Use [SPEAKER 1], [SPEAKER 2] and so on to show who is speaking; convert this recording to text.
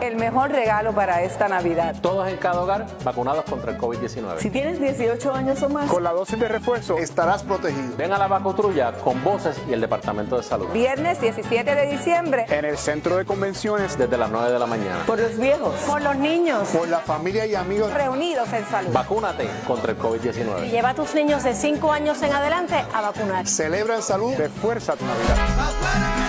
[SPEAKER 1] el mejor regalo para esta Navidad.
[SPEAKER 2] Todos en cada hogar vacunados contra el COVID-19.
[SPEAKER 1] Si tienes 18 años o más,
[SPEAKER 3] con la dosis de refuerzo estarás protegido.
[SPEAKER 2] Ven a la vacutrulla con voces y el Departamento de Salud.
[SPEAKER 1] Viernes 17 de diciembre.
[SPEAKER 3] En el Centro de Convenciones.
[SPEAKER 2] Desde las 9 de la mañana.
[SPEAKER 1] Por los viejos.
[SPEAKER 4] Por los niños.
[SPEAKER 3] Por la familia y amigos.
[SPEAKER 1] Reunidos en salud.
[SPEAKER 2] Vacúnate contra el COVID-19.
[SPEAKER 4] Y lleva a tus niños de 5 años en adelante a vacunar.
[SPEAKER 3] Celebra en salud. Refuerza tu Navidad.